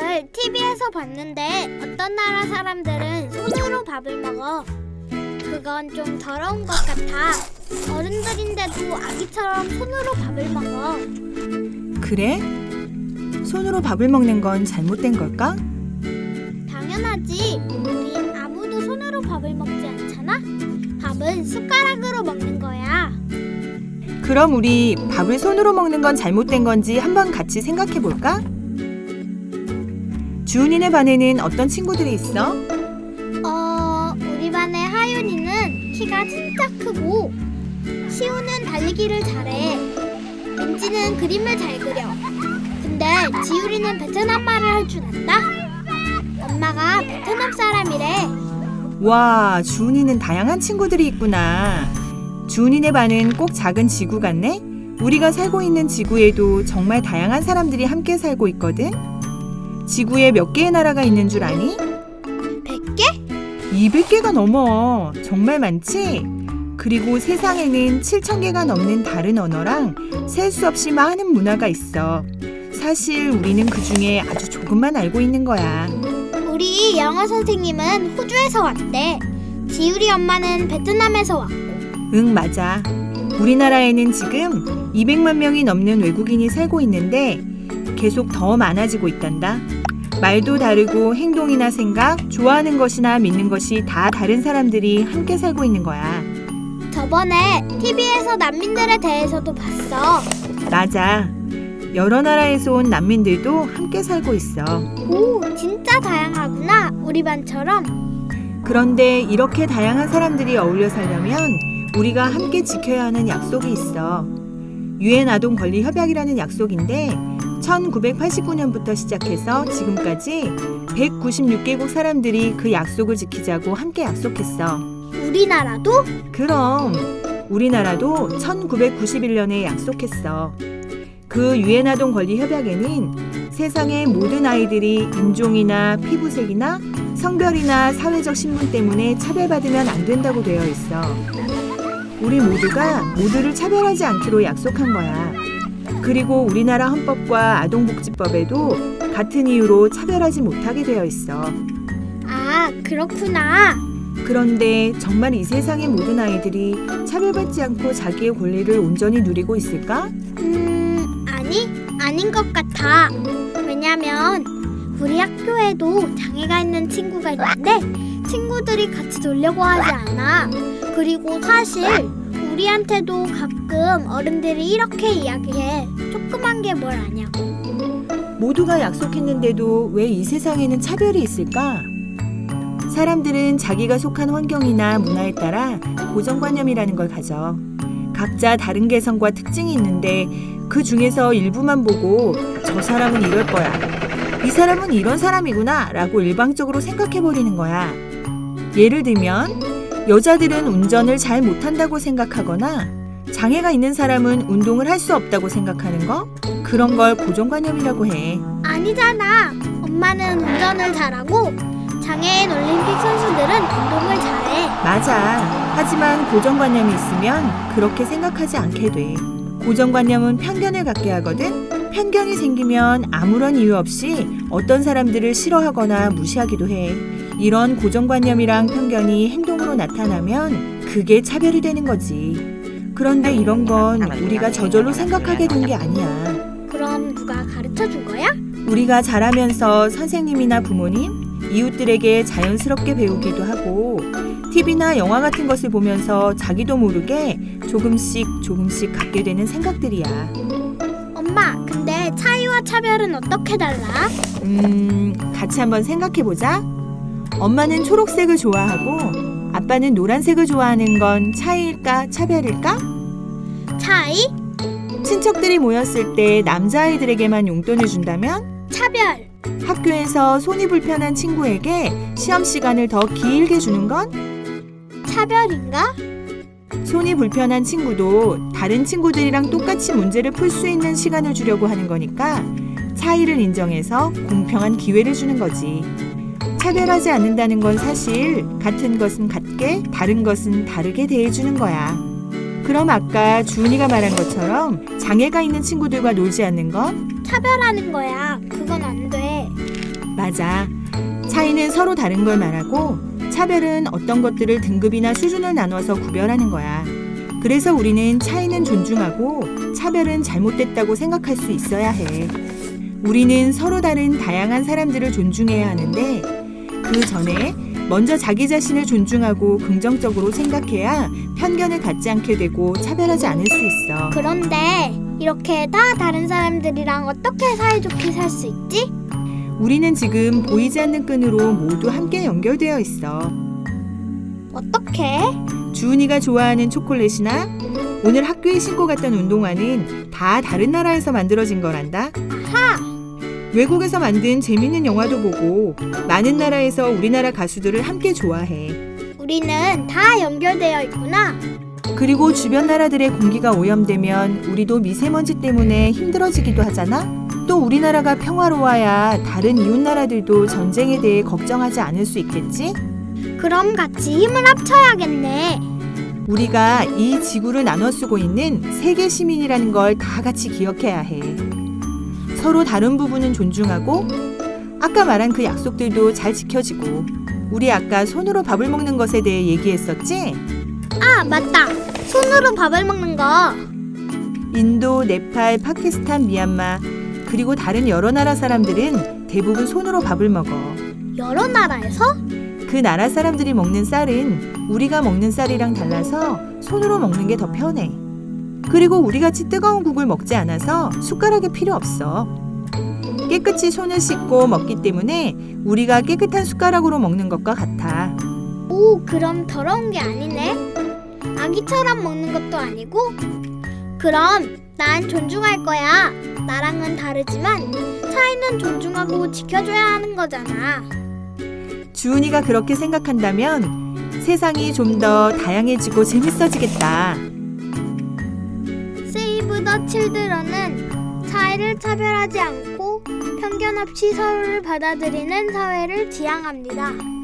오늘 TV에서 봤는데 어떤 나라 사람들은 손으로 밥을 먹어. 그건 좀 더러운 것 같아. 어른들인데도 아기처럼 손으로 밥을 먹어. 그래? 손으로 밥을 먹는 건 잘못된 걸까? 당연하지. 우린 아무도 손으로 밥을 먹지 않잖아. 밥은 숟가락으로 먹는 거야. 그럼 우리 밥을 손으로 먹는 건 잘못된 건지 한번 같이 생각해 볼까? 주은이네 반에는 어떤 친구들이 있어? 어, 우리 반의 하윤이는 키가 진짜 크고 시우는 달리기를 잘해. 민지는 그림을 잘 그려. 근데 지율이는 베트남 말을 할 줄 안다. 엄마가 베트남 사람이래. 와, 주은이는 다양한 친구들이 있구나. 주은이네 반은 꼭 작은 지구 같네? 우리가 살고 있는 지구에도 정말 다양한 사람들이 함께 살고 있거든? 지구에 몇 개의 나라가 있는 줄 아니? 100개? 200개가 넘어. 정말 많지? 그리고 세상에는 7,000개가 넘는 다른 언어랑 셀 수 없이 많은 문화가 있어. 사실 우리는 그 중에 아주 조금만 알고 있는 거야. 우리 영어 선생님은 호주에서 왔대. 지율이 엄마는 베트남에서 왔고. 응, 맞아. 우리나라에는 지금 200만 명이 넘는 외국인이 살고 있는데 계속 더 많아지고 있단다. 말도 다르고 행동이나 생각, 좋아하는 것이나 믿는 것이 다 다른 사람들이 함께 살고 있는 거야. 저번에 TV에서 난민들에 대해서도 봤어. 맞아. 여러 나라에서 온 난민들도 함께 살고 있어. 오, 진짜 다양하구나. 우리 반처럼. 그런데 이렇게 다양한 사람들이 어울려 살려면 우리가 함께 지켜야 하는 약속이 있어. 유엔 아동 권리 협약이라는 약속인데 1989년부터 시작해서 지금까지 196개국 사람들이 그 약속을 지키자고 함께 약속했어. 우리나라도? 그럼 우리나라도 1991년에 약속했어. 그 유엔 아동 권리 협약에는 세상의 모든 아이들이 인종이나 피부색이나 성별이나 사회적 신분 때문에 차별받으면 안 된다고 되어 있어. 우리 모두가 모두를 차별하지 않기로 약속한 거야. 그리고 우리나라 헌법과 아동복지법에도 같은 이유로 차별하지 못하게 되어 있어. 아, 그렇구나. 그런데 정말 이 세상의 모든 아이들이 차별받지 않고 자기의 권리를 온전히 누리고 있을까? 음, 아니, 아닌 것 같아. 왜냐면 우리 학교에도 장애가 있는 친구가 있는데 친구들이 같이 놀려고 하지 않아. 그리고 사실 우리한테도 가끔 어른들이 이렇게 이야기해. 조그만 게 뭘 아냐고. 모두가 약속했는데도 왜 이 세상에는 차별이 있을까? 사람들은 자기가 속한 환경이나 문화에 따라 고정관념이라는 걸 가져. 각자 다른 개성과 특징이 있는데 그 중에서 일부만 보고 저 사람은 이럴 거야. 이 사람은 이런 사람이구나 라고 일방적으로 생각해버리는 거야. 예를 들면 여자들은 운전을 잘 못한다고 생각하거나 장애가 있는 사람은 운동을 할 수 없다고 생각하는 거? 그런 걸 고정관념이라고 해. 아니잖아. 엄마는 운전을 잘하고 장애인 올림픽 선수들은 운동을 잘해. 맞아. 하지만 고정관념이 있으면 그렇게 생각하지 않게 돼. 고정관념은 편견을 갖게 하거든. 편견이 생기면 아무런 이유 없이 어떤 사람들을 싫어하거나 무시하기도 해. 이런 고정관념이랑 편견이 행동으로 나타나면 그게 차별이 되는 거지. 그런데 이런 건 우리가 저절로 생각하게 된 게 아니야. 그럼 누가 가르쳐 준 거야? 우리가 자라면서 선생님이나 부모님, 이웃들에게 자연스럽게 배우기도 하고 TV나 영화 같은 것을 보면서 자기도 모르게 조금씩 조금씩 갖게 되는 생각들이야. 엄마, 근데 차이와 차별은 어떻게 달라? 음, 같이 한번 생각해 보자. 엄마는 초록색을 좋아하고 아빠는 노란색을 좋아하는 건 차이일까 차별일까? 차이? 친척들이 모였을 때 남자아이들에게만 용돈을 준다면 차별. 학교에서 손이 불편한 친구에게 시험 시간을 더 길게 주는 건 차별인가? 손이 불편한 친구도 다른 친구들이랑 똑같이 문제를 풀 수 있는 시간을 주려고 하는 거니까 차이를 인정해서 공평한 기회를 주는 거지. 차별하지 않는다는 건 사실 같은 것은 같게 다른 것은 다르게 대해주는 거야. 그럼 아까 주은이가 말한 것처럼 장애가 있는 친구들과 놀지 않는 건 차별하는 거야. 그건 안 돼. 맞아. 차이는 서로 다른 걸 말하고 차별은 어떤 것들을 등급이나 수준을 나눠서 구별하는 거야. 그래서 우리는 차이는 존중하고 차별은 잘못됐다고 생각할 수 있어야 해. 우리는 서로 다른 다양한 사람들을 존중해야 하는데 그 전에 먼저 자기 자신을 존중하고 긍정적으로 생각해야 편견을 갖지 않게 되고 차별하지 않을 수 있어. 그런데 이렇게 다 다른 사람들이랑 어떻게 사이좋게 살 수 있지? 우리는 지금 보이지 않는 끈으로 모두 함께 연결되어 있어. 어떻게? 주은이가 좋아하는 초콜릿이나 오늘 학교에 신고 갔던 운동화는 다 다른 나라에서 만들어진 거란다. 하! 외국에서 만든 재밌는 영화도 보고 많은 나라에서 우리나라 가수들을 함께 좋아해. 우리는 다 연결되어 있구나. 그리고 주변 나라들의 공기가 오염되면 우리도 미세먼지 때문에 힘들어지기도 하잖아. 또 우리나라가 평화로워야 다른 이웃 나라들도 전쟁에 대해 걱정하지 않을 수 있겠지? 그럼 같이 힘을 합쳐야겠네. 우리가 이 지구를 나눠 쓰고 있는 세계 시민이라는 걸 다 같이 기억해야 해. 서로 다른 부분은 존중하고 아까 말한 그 약속들도 잘 지켜지고 우리 아까 손으로 밥을 먹는 것에 대해 얘기했었지? 아, 맞다. 손으로 밥을 먹는 거. 인도, 네팔, 파키스탄, 미얀마 그리고 다른 여러 나라 사람들은 대부분 손으로 밥을 먹어. 여러 나라에서? 그 나라 사람들이 먹는 쌀은 우리가 먹는 쌀이랑 달라서 손으로 먹는 게 더 편해. 그리고 우리같이 뜨거운 국을 먹지 않아서 숟가락이 필요 없어. 깨끗이 손을 씻고 먹기 때문에 우리가 깨끗한 숟가락으로 먹는 것과 같아. 오, 그럼 더러운 게 아니네. 아기처럼 먹는 것도 아니고? 그럼 난 존중할 거야. 나랑은 다르지만 차이는 존중하고 지켜줘야 하는 거잖아. 주은이가 그렇게 생각한다면 세상이 좀 더 다양해지고 재밌어지겠다. 칠드런은 차이를 차별하지 않고 편견 없이 서로를 받아들이는 사회를 지향합니다.